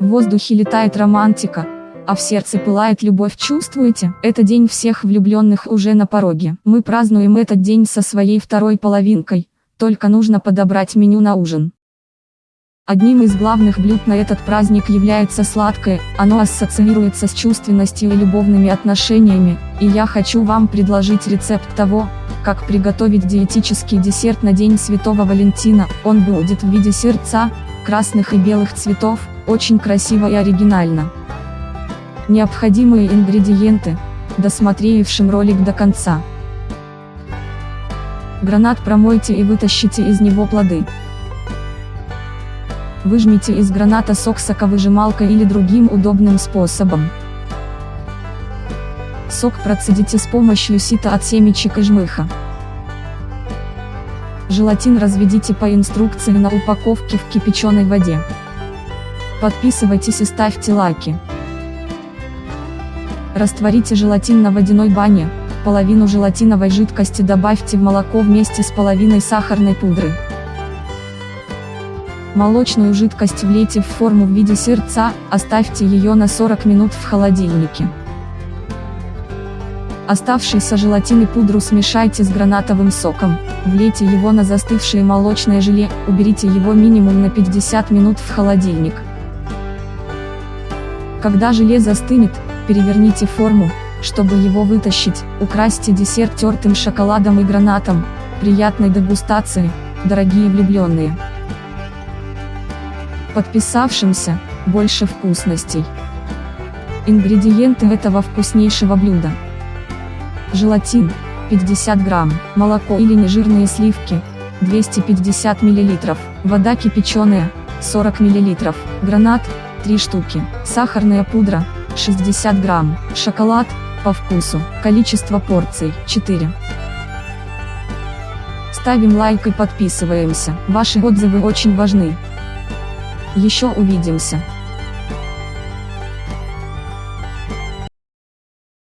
В воздухе летает романтика, а в сердце пылает любовь. Чувствуете? Это день всех влюбленных уже на пороге. Мы празднуем этот день со своей второй половинкой, только нужно подобрать меню на ужин. Одним из главных блюд на этот праздник является сладкое, оно ассоциируется с чувственностью и любовными отношениями, и я хочу вам предложить рецепт того, как приготовить диетический десерт на День Святого Валентина, он будет в виде сердца, красных и белых цветов, очень красиво и оригинально. Необходимые ингредиенты, досмотревшим ролик до конца. Гранат промойте и вытащите из него плоды. Выжмите из граната сок соковыжималкой или другим удобным способом. Сок процедите с помощью сита от семечек и жмыха. Желатин разведите по инструкции на упаковке в кипяченой воде. Подписывайтесь и ставьте лайки. Растворите желатин на водяной бане, половину желатиновой жидкости добавьте в молоко вместе с половиной сахарной пудры. Молочную жидкость влейте в форму в виде сердца, оставьте ее на 40 минут в холодильнике. Оставшийся желатин и пудру смешайте с гранатовым соком, влейте его на застывшее молочное желе, уберите его минимум на 50 минут в холодильник. Когда желе застынет, переверните форму, чтобы его вытащить, украсьте десерт тертым шоколадом и гранатом, приятной дегустации, дорогие влюбленные подписавшимся, больше вкусностей. Ингредиенты этого вкуснейшего блюда. Желатин, 50 грамм, молоко или нежирные сливки, 250 мл, вода кипяченая, 40 мл, гранат, 3 штуки, сахарная пудра, 60 грамм, шоколад, по вкусу, количество порций, 4. Ставим лайк и подписываемся, ваши отзывы очень важны. Еще увидимся.